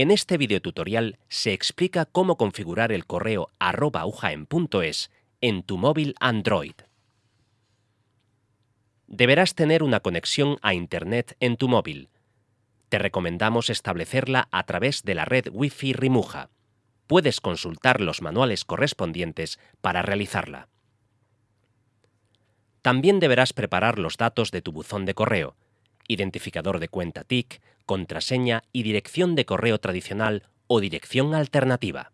En este videotutorial se explica cómo configurar el correo arroba ujaen.es en tu móvil Android. Deberás tener una conexión a Internet en tu móvil. Te recomendamos establecerla a través de la red Wi-Fi Rimuja. Puedes consultar los manuales correspondientes para realizarla. También deberás preparar los datos de tu buzón de correo, identificador de cuenta TIC, contraseña y dirección de correo tradicional o dirección alternativa.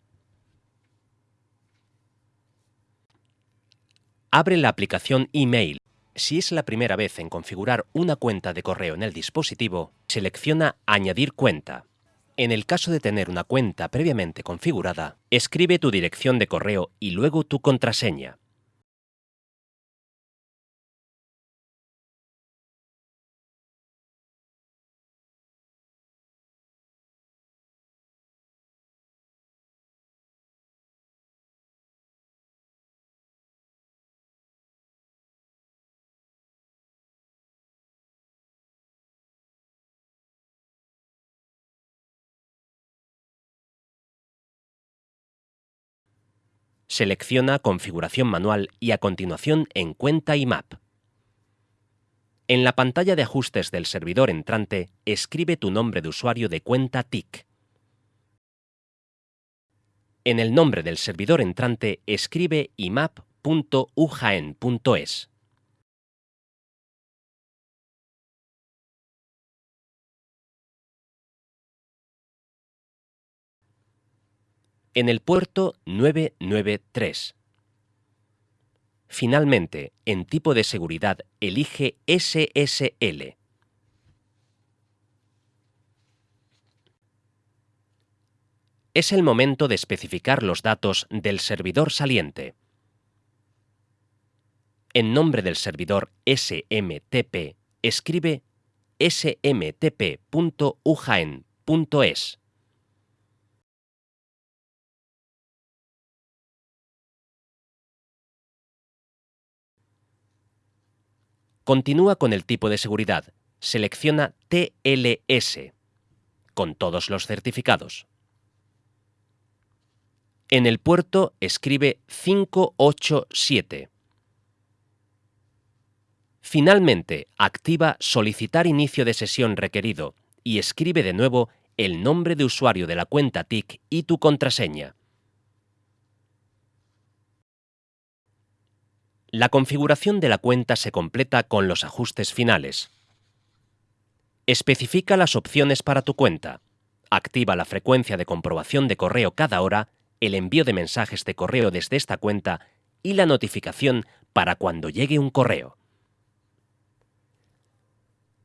Abre la aplicación Email. Si es la primera vez en configurar una cuenta de correo en el dispositivo, selecciona Añadir cuenta. En el caso de tener una cuenta previamente configurada, escribe tu dirección de correo y luego tu contraseña. Selecciona Configuración manual y a continuación en Cuenta IMAP. En la pantalla de ajustes del servidor entrante, escribe tu nombre de usuario de cuenta TIC. En el nombre del servidor entrante, escribe imap.ujaen.es. en el puerto 993. Finalmente, en tipo de seguridad, elige SSL. Es el momento de especificar los datos del servidor saliente. En nombre del servidor SMTP, escribe smtp.ujaen.es. Continúa con el tipo de seguridad. Selecciona TLS, con todos los certificados. En el puerto escribe 587. Finalmente, activa Solicitar inicio de sesión requerido y escribe de nuevo el nombre de usuario de la cuenta TIC y tu contraseña. La configuración de la cuenta se completa con los ajustes finales. Especifica las opciones para tu cuenta. Activa la frecuencia de comprobación de correo cada hora, el envío de mensajes de correo desde esta cuenta y la notificación para cuando llegue un correo.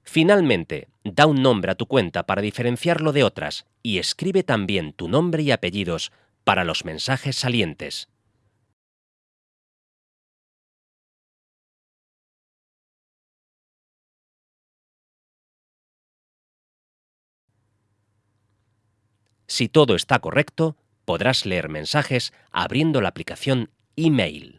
Finalmente, da un nombre a tu cuenta para diferenciarlo de otras y escribe también tu nombre y apellidos para los mensajes salientes. Si todo está correcto, podrás leer mensajes abriendo la aplicación Email.